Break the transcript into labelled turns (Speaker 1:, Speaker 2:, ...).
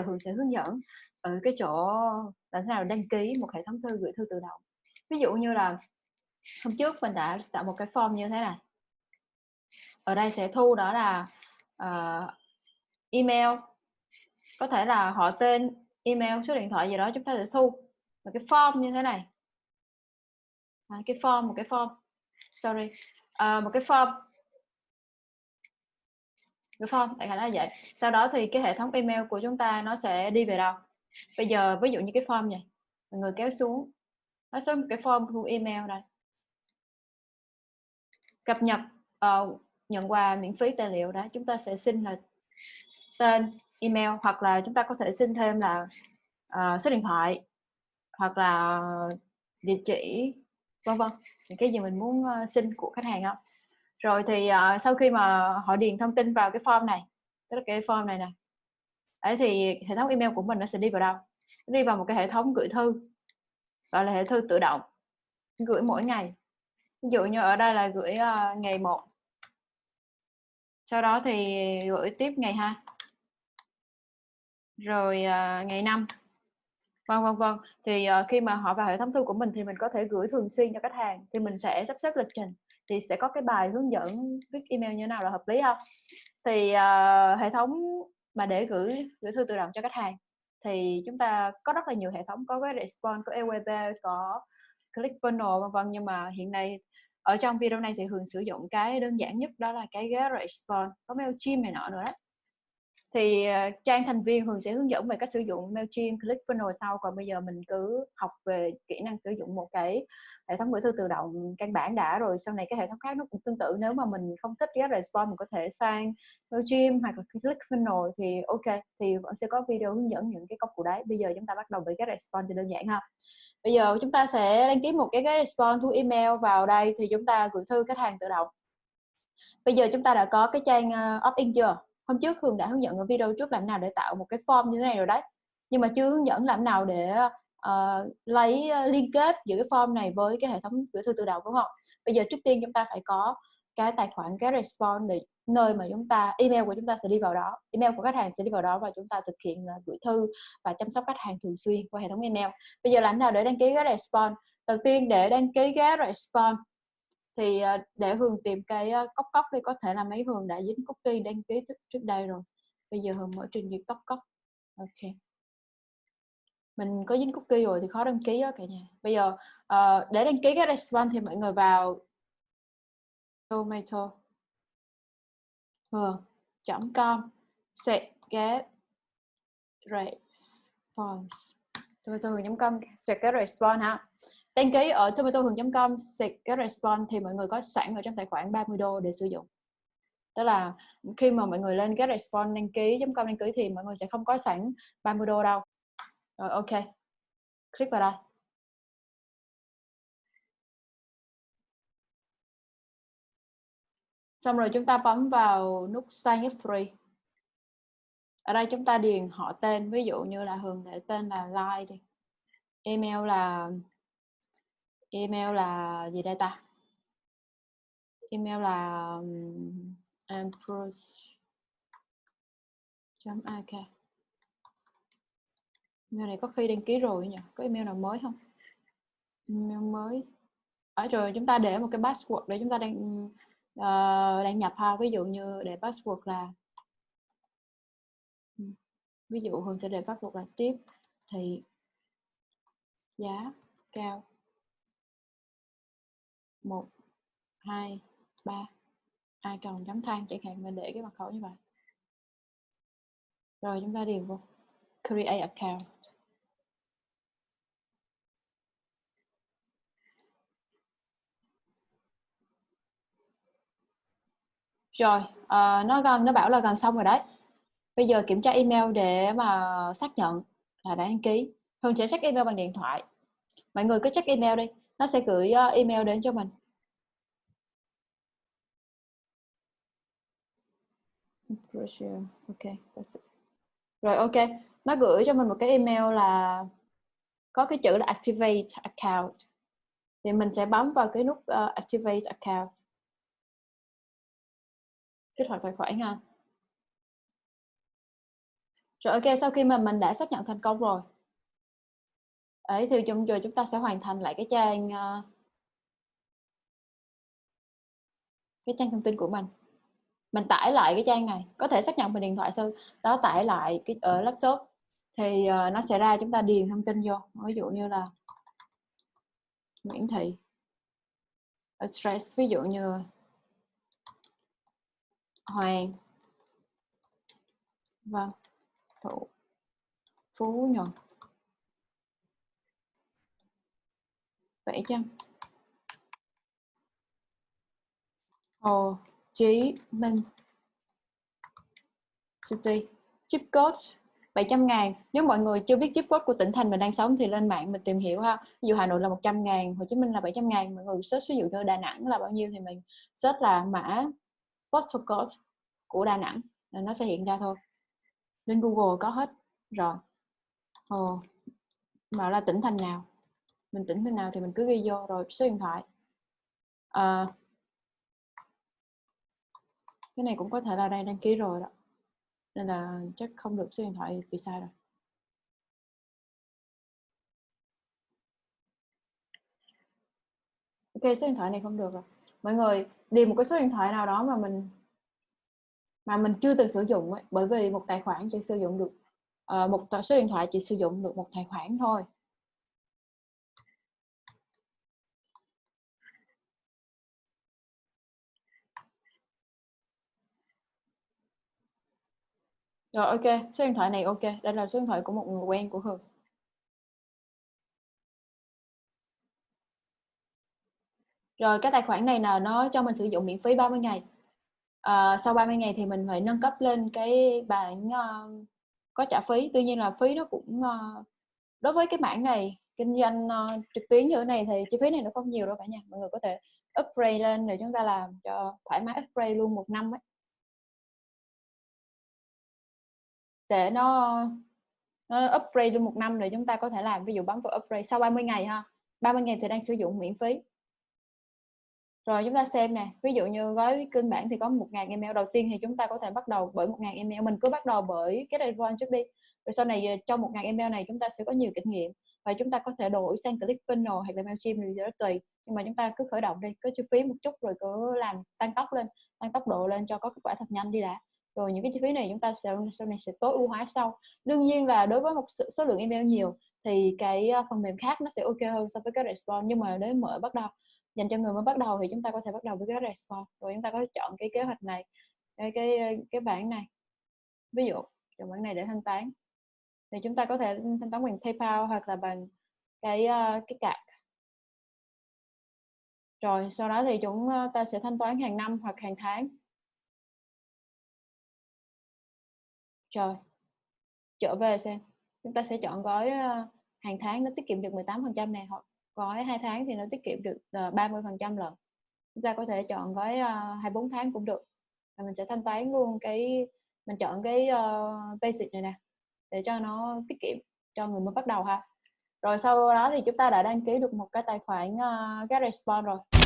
Speaker 1: giờ Hường sẽ hướng dẫn ở cái chỗ làm thế nào đăng ký một hệ thống thư gửi thư tự động. Ví dụ như là hôm trước mình đã tạo một cái form như thế này. Ở đây sẽ thu đó là uh, email. Có thể là họ tên email số điện thoại gì đó chúng ta sẽ thu. Một cái form như thế này. À, cái form một cái form. Sorry. Uh, một cái form cái form đại khái là vậy. Sau đó thì cái hệ thống email của chúng ta nó sẽ đi về đâu? Bây giờ ví dụ như cái form này mọi người kéo xuống. Nó sẽ một cái form thu email đây. Cập nhật uh, nhận quà miễn phí tài liệu đó chúng ta sẽ xin là tên email hoặc là chúng ta có thể xin thêm là uh, số điện thoại hoặc là địa chỉ vân vân. Những cái gì mình muốn uh, xin của khách hàng không rồi thì uh, sau khi mà họ điền thông tin vào cái form này tức là cái form này nè ấy thì hệ thống email của mình nó sẽ đi vào đâu? Nó đi vào một cái hệ thống gửi thư gọi là hệ thư tự động gửi mỗi ngày. Ví dụ như ở đây là gửi uh, ngày 1 sau đó thì gửi tiếp ngày 2 rồi uh, ngày 5 vân vân vân. Thì uh, khi mà họ vào hệ thống thư của mình thì mình có thể gửi thường xuyên cho khách hàng thì mình sẽ sắp xếp lịch trình thì sẽ có cái bài hướng dẫn viết email như thế nào là hợp lý không? Thì uh, hệ thống mà để gửi gửi thư tự động cho khách hàng thì chúng ta có rất là nhiều hệ thống có cái response có Aweber có ClickFunnels vân vân. Nhưng mà hiện nay ở trong video này thì thường sử dụng cái đơn giản nhất đó là cái GetResponse có Mailchimp này nọ nữa đó thì uh, trang thành viên thường sẽ hướng dẫn về cách sử dụng Mailchimp, ClickFunnels sau. Còn bây giờ mình cứ học về kỹ năng sử dụng một cái hệ thống gửi thư tự động căn bản đã rồi sau này cái hệ thống khác nó cũng tương tự. Nếu mà mình không thích GetResponse mình có thể sang Mailchimp hoặc là ClickFunnels thì ok thì vẫn sẽ có video hướng dẫn những cái công cụ đấy. Bây giờ chúng ta bắt đầu với GetResponse thì đơn giản ha. Bây giờ chúng ta sẽ đăng ký một cái GetResponse thu email vào đây thì chúng ta gửi thư khách hàng tự động. Bây giờ chúng ta đã có cái trang ờ, opt-in chưa? Hôm trước Hương đã hướng dẫn ở video trước làm nào để tạo một cái form như thế này rồi đấy. Nhưng mà chưa hướng dẫn làm nào để uh, lấy uh, liên kết giữa cái form này với cái hệ thống gửi thư tự động đúng không? Bây giờ trước tiên chúng ta phải có cái tài khoản cái response để nơi mà chúng ta email của chúng ta sẽ đi vào đó. Email của khách hàng sẽ đi vào đó và chúng ta thực hiện uh, gửi thư và chăm sóc khách hàng thường xuyên qua hệ thống email. Bây giờ làm nào để đăng ký cái response? Đầu tiên để đăng ký cái response thì ờ, để hường tìm cái ờ, cốc cốc đi có thể là mấy hường đã dính cookie đăng ký trước đây rồi. Bây giờ hường mở trình duyệt cốc cốc. Ok. Mình có dính cookie rồi thì khó đăng ký á cả nhà. Bây giờ uh, để đăng ký cái response thì mọi người vào tomato hường com. Sẽ get response. Tomato hường com. Sẽ get response ha đăng ký ở tomatohường.com get response thì mọi người có sẵn ở trong tài khoản 30 đô để sử dụng. Tức là khi mà mọi người lên get response đăng ký.com đăng ký thì mọi người sẽ không có sẵn 30 đô đâu. Rồi, ok. Click vào đây. Xong rồi chúng ta bấm vào nút sign up free. Ở đây chúng ta điền họ tên, ví dụ như là Hường để tên là Lai đi. Email là email là gì đây ta? Email là um, ak email này có khi đăng ký rồi nhỉ? Có email nào mới không? Email mới. Ở rồi chúng ta để một cái password để chúng ta đang uh, ờ, đăng nhập ha. Ví dụ như để password là ừ, ví dụ hường sẽ để password là tiếp thì giá cao một hai ba. Ai cần chấm than chẳng hạn mình để cái mật khẩu như vậy. Rồi chúng ta điền vô. Create account. Rồi uh, nó gần nó bảo là gần xong rồi đấy. Bây giờ kiểm tra email để mà xác nhận là đã đăng ký. Hương sẽ check email bằng điện thoại. Mọi người cứ check email đi nó sẽ gửi ờ, email đến cho mình. Ok rồi ok. Nó gửi cho mình một cái email là có cái chữ là activate account. Thì mình sẽ bấm vào cái nút uh, activate account. Kích hoạt tài khoản ha. Rồi ok, sau khi mà mình đã xác nhận thành công rồi. Ấy thì chung rồi chúng ta sẽ hoàn thành lại cái trang uh, cái trang thông tin của mình. Mình tải lại cái trang này, có thể xác nhận bằng điện thoại sư đó tải lại cái ở laptop thì uh, nó sẽ ra chúng ta điền thông tin vô. Ví dụ như là Nguyễn Thị address ví dụ như Hoàng vâng thụ phú nhuận bảy trăm Hồ Chí Minh. City. Chip code 700 ngàn. Nếu mọi người chưa biết chip code của tỉnh thành mình đang sống thì lên mạng mình tìm hiểu ha. Ví dụ Hà Nội là 100 ngàn Hồ Chí Minh là 700 ngàn. Mọi người search ví dụ như Đà Nẵng là bao nhiêu thì mình search là mã postal code của Đà Nẵng. Là nó sẽ hiện ra thôi. Lên Google có hết. Rồi. Ồ, Bảo là tỉnh thành nào? Mình tỉnh thế nào thì mình cứ ghi vô rồi số điện thoại. À, cái này cũng có thể là đây đăng ký rồi đó nên là chắc không được số điện thoại bị sai rồi. Ok số điện thoại này không được rồi. Mọi người điền một cái số điện thoại nào đó mà mình mà mình chưa từng sử dụng ấy, bởi vì một tài khoản chỉ sử dụng được uh, một số điện thoại chỉ sử dụng được một tài khoản thôi. Rồi ok, số điện thoại này ok, đây là số điện thoại của một người quen của Hường. Rồi cái tài khoản này là nó cho mình sử dụng miễn phí 30 ngày. À, sau 30 ngày thì mình phải nâng cấp lên cái bản uh, ờ, có trả phí. Tuy nhiên là phí nó cũng uh, đối với cái mảng này kinh doanh uh, trực tuyến như thế này thì chi phí này nó không nhiều đâu cả nhà. Mọi người có thể upgrade lên để chúng ta làm cho thoải mái upgrade luôn một năm ấy. Để nó nó upgrade được một năm rồi chúng ta có thể làm, ví dụ bấm vào upgrade sau 30 ngày ha. 30 ngày thì đang sử dụng miễn phí. Rồi chúng ta xem nè, ví dụ như gói cơ bản thì có 1.000 email đầu tiên thì chúng ta có thể bắt đầu bởi 1.000 email. Mình cứ bắt đầu bởi cái Advanced trước đi. Rồi sau này ờ, trong 1.000 email này chúng ta sẽ có nhiều kinh nghiệm và chúng ta có thể đổi sang ClickFunnels hay là Mailchimp thì rất tùy nhưng mà chúng ta cứ khởi động đi, cứ chi phí một chút rồi cứ làm tăng tốc lên, tăng tốc độ lên cho có kết quả thật nhanh đi đã rồi những cái chi phí này chúng ta sẽ, sau này sẽ tối ưu hóa sau. Đương nhiên là đối với một số lượng email nhiều thì cái ờ, phần mềm khác nó sẽ ok hơn so với cái response. Nhưng mà nếu mở bắt đầu, dành cho người mới bắt đầu thì chúng ta có thể bắt đầu với cái response. Rồi chúng ta có thể chọn cái kế hoạch này, cái cái ờ, cái bảng này. Ví dụ, chọn bảng này để thanh toán. Thì chúng ta có thể thanh toán bằng PayPal hoặc là bằng cái ờ, cái card. Rồi sau đó thì chúng ta sẽ thanh toán hàng năm hoặc hàng tháng. Rồi, trở về xem. Chúng ta sẽ chọn gói ờ, hàng tháng nó tiết kiệm được 18% này hoặc gói 2 tháng thì nó tiết kiệm được ờ, 30% lần. Chúng ta có thể chọn gói ờ, 24 tháng cũng được. Và mình sẽ thanh toán luôn cái mình chọn cái uh, basic này nè để cho nó tiết kiệm cho người mới bắt đầu ha. Rồi sau đó thì chúng ta đã đăng ký được một cái tài khoản uh, GetResponse rồi.